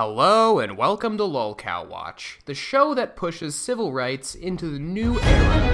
Hello and welcome to Lolcow Watch, the show that pushes civil rights into the new era.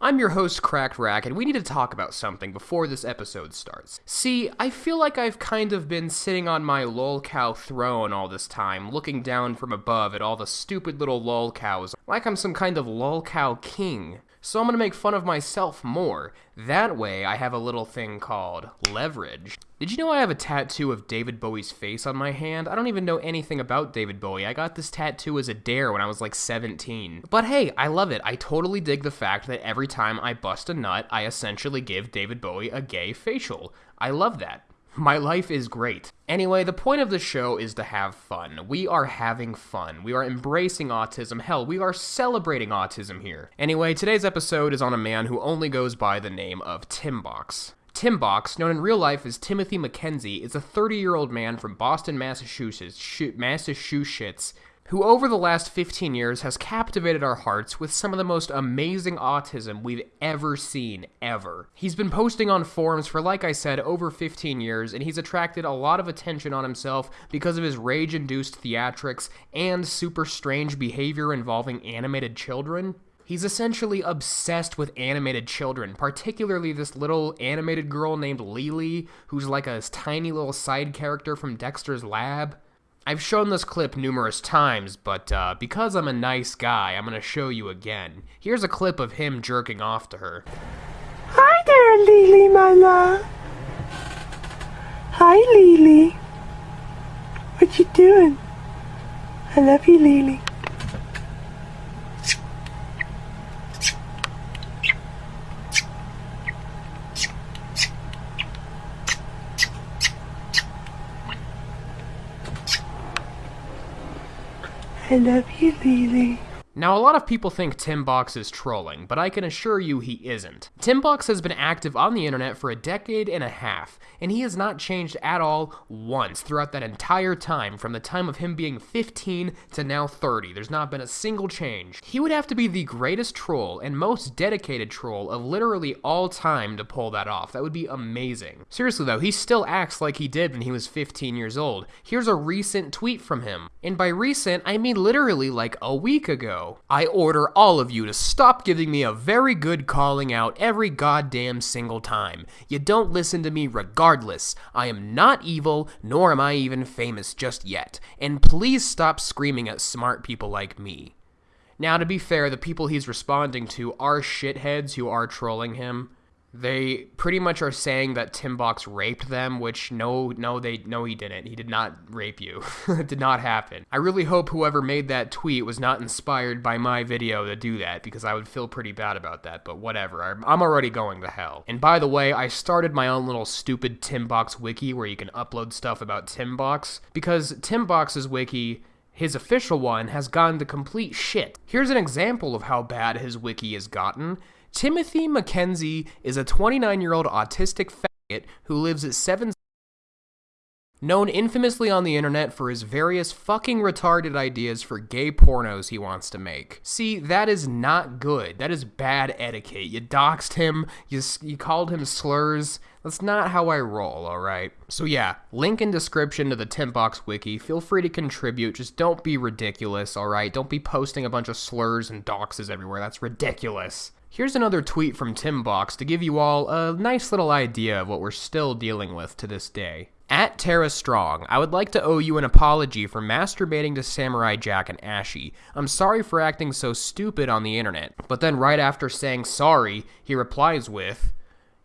I'm your host, Cracked Rack, and we need to talk about something before this episode starts. See, I feel like I've kind of been sitting on my lolcow throne all this time, looking down from above at all the stupid little lolcows, like I'm some kind of lolcow king. So I'm gonna make fun of myself more. That way, I have a little thing called leverage. Did you know I have a tattoo of David Bowie's face on my hand? I don't even know anything about David Bowie. I got this tattoo as a dare when I was like 17. But hey, I love it. I totally dig the fact that every time I bust a nut, I essentially give David Bowie a gay facial. I love that. My life is great. Anyway, the point of the show is to have fun. We are having fun. We are embracing autism. Hell, we are celebrating autism here. Anyway, today's episode is on a man who only goes by the name of Timbox. Timbox, known in real life as Timothy McKenzie, is a 30 year old man from Boston, Massachusetts, Massachusetts, who over the last 15 years has captivated our hearts with some of the most amazing autism we've ever seen, ever. He's been posting on forums for, like I said, over 15 years, and he's attracted a lot of attention on himself because of his rage induced theatrics and super strange behavior involving animated children. He's essentially obsessed with animated children, particularly this little animated girl named Lily, who's like a tiny little side character from Dexter's Lab. I've shown this clip numerous times, but uh, because I'm a nice guy, I'm gonna show you again. Here's a clip of him jerking off to her. Hi there, Lily, my love. Hi, Lily. What you doing? I love you, Lily. I love you, Lily. Now, a lot of people think Timbox is trolling, but I can assure you he isn't. Timbox has been active on the internet for a decade and a half, and he has not changed at all once throughout that entire time, from the time of him being 15 to now 30. There's not been a single change. He would have to be the greatest troll and most dedicated troll of literally all time to pull that off. That would be amazing. Seriously though, he still acts like he did when he was 15 years old. Here's a recent tweet from him. And by recent, I mean literally like a week ago. I order all of you to stop giving me a very good calling out every goddamn single time. You don't listen to me regardless. I am not evil, nor am I even famous just yet. And please stop screaming at smart people like me. Now, to be fair, the people he's responding to are shitheads who are trolling him they pretty much are saying that Timbox raped them, which no, no, they, no, he didn't. He did not rape you. it did not happen. I really hope whoever made that tweet was not inspired by my video to do that, because I would feel pretty bad about that, but whatever. I'm already going to hell. And by the way, I started my own little stupid Timbox wiki where you can upload stuff about Timbox, because Timbox's wiki his official one has gone to complete shit. Here's an example of how bad his wiki has gotten. Timothy McKenzie is a 29 year old autistic faggot who lives at 7 known infamously on the internet for his various fucking retarded ideas for gay pornos he wants to make. See, that is not good. That is bad etiquette. You doxed him, you, you called him slurs. That's not how I roll, alright? So yeah, link in description to the Timbox wiki. Feel free to contribute. Just don't be ridiculous, alright? Don't be posting a bunch of slurs and doxes everywhere. That's ridiculous. Here's another tweet from Timbox to give you all a nice little idea of what we're still dealing with to this day. At Tara Strong, I would like to owe you an apology for masturbating to Samurai Jack and Ashi. I'm sorry for acting so stupid on the internet. But then right after saying sorry, he replies with,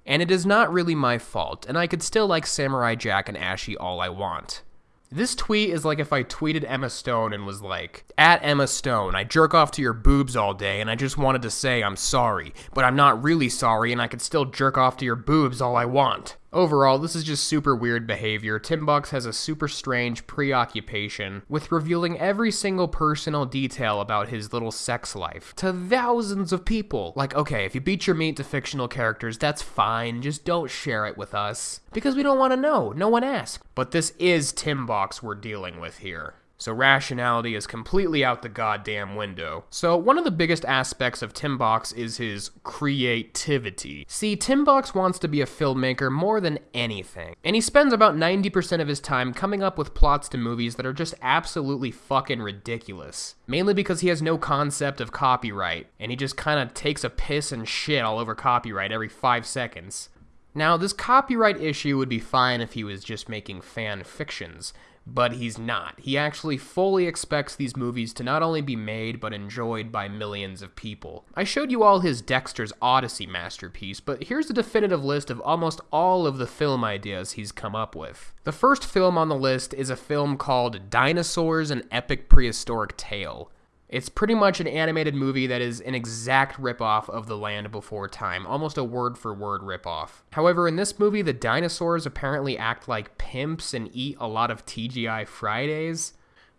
and it is not really my fault, and I could still like Samurai Jack and Ashi all I want. This tweet is like if I tweeted Emma Stone and was like, At Emma Stone, I jerk off to your boobs all day and I just wanted to say I'm sorry, but I'm not really sorry and I could still jerk off to your boobs all I want. Overall, this is just super weird behavior. Timbox has a super strange preoccupation with revealing every single personal detail about his little sex life to thousands of people. Like, okay, if you beat your meat to fictional characters, that's fine, just don't share it with us. Because we don't want to know, no one asked. But this is Timbox we're dealing with here. So rationality is completely out the goddamn window. So, one of the biggest aspects of Tim Box is his creativity. See, Tim Box wants to be a filmmaker more than anything, and he spends about 90% of his time coming up with plots to movies that are just absolutely fucking ridiculous. Mainly because he has no concept of copyright, and he just kind of takes a piss and shit all over copyright every five seconds. Now, this copyright issue would be fine if he was just making fan fictions, but he's not. He actually fully expects these movies to not only be made, but enjoyed by millions of people. I showed you all his Dexter's Odyssey masterpiece, but here's a definitive list of almost all of the film ideas he's come up with. The first film on the list is a film called Dinosaurs An Epic Prehistoric Tale. It's pretty much an animated movie that is an exact ripoff of The Land Before Time, almost a word for word ripoff. However, in this movie, the dinosaurs apparently act like pimps and eat a lot of TGI Fridays.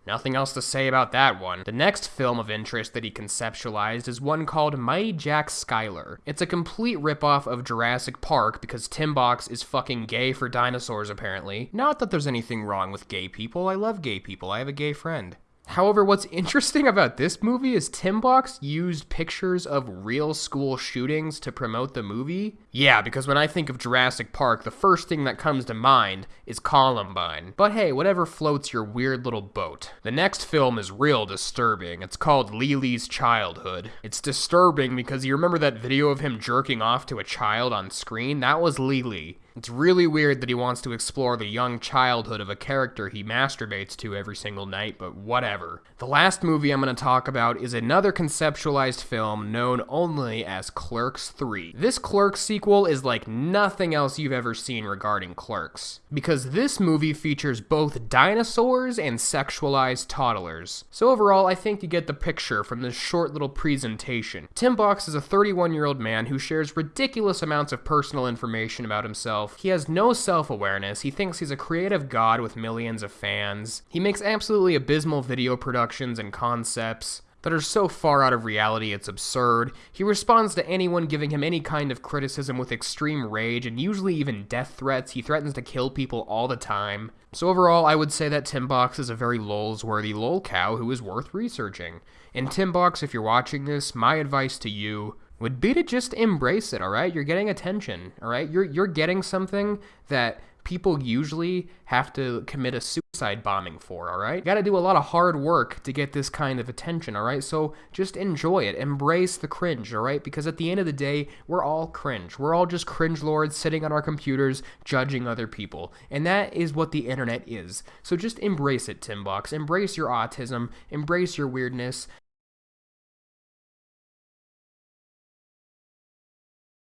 Nothing else to say about that one. The next film of interest that he conceptualized is one called Mighty Jack Skylar. It's a complete ripoff of Jurassic Park because Tim Box is fucking gay for dinosaurs apparently. Not that there's anything wrong with gay people, I love gay people, I have a gay friend. However, what's interesting about this movie is Tim Box used pictures of real school shootings to promote the movie. Yeah, because when I think of Jurassic Park, the first thing that comes to mind is Columbine. But hey, whatever floats your weird little boat. The next film is real disturbing. It's called Lily's Childhood. It's disturbing because you remember that video of him jerking off to a child on screen? That was Lily. It's really weird that he wants to explore the young childhood of a character he masturbates to every single night, but whatever. The last movie I'm going to talk about is another conceptualized film known only as Clerks 3. This Clerks sequel is like nothing else you've ever seen regarding Clerks, because this movie features both dinosaurs and sexualized toddlers. So overall, I think you get the picture from this short little presentation. Tim Box is a 31 year old man who shares ridiculous amounts of personal information about himself himself. He has no self awareness. He thinks he's a creative god with millions of fans. He makes absolutely abysmal video productions and concepts that are so far out of reality it's absurd. He responds to anyone giving him any kind of criticism with extreme rage and usually even death threats. He threatens to kill people all the time. So overall, I would say that Tim Box is a very lols-worthy lol who is worth researching. And Tim Box, if you're watching this, my advice to you would be to just embrace it, all right? You're getting attention, all right? You're you're getting something that people usually have to commit a suicide bombing for, all right? You got to do a lot of hard work to get this kind of attention, all right? So just enjoy it. Embrace the cringe, all right? Because at the end of the day, we're all cringe. We're all just cringe lords sitting on our computers judging other people. And that is what the internet is. So just embrace it, Timbox. Embrace your autism, embrace your weirdness,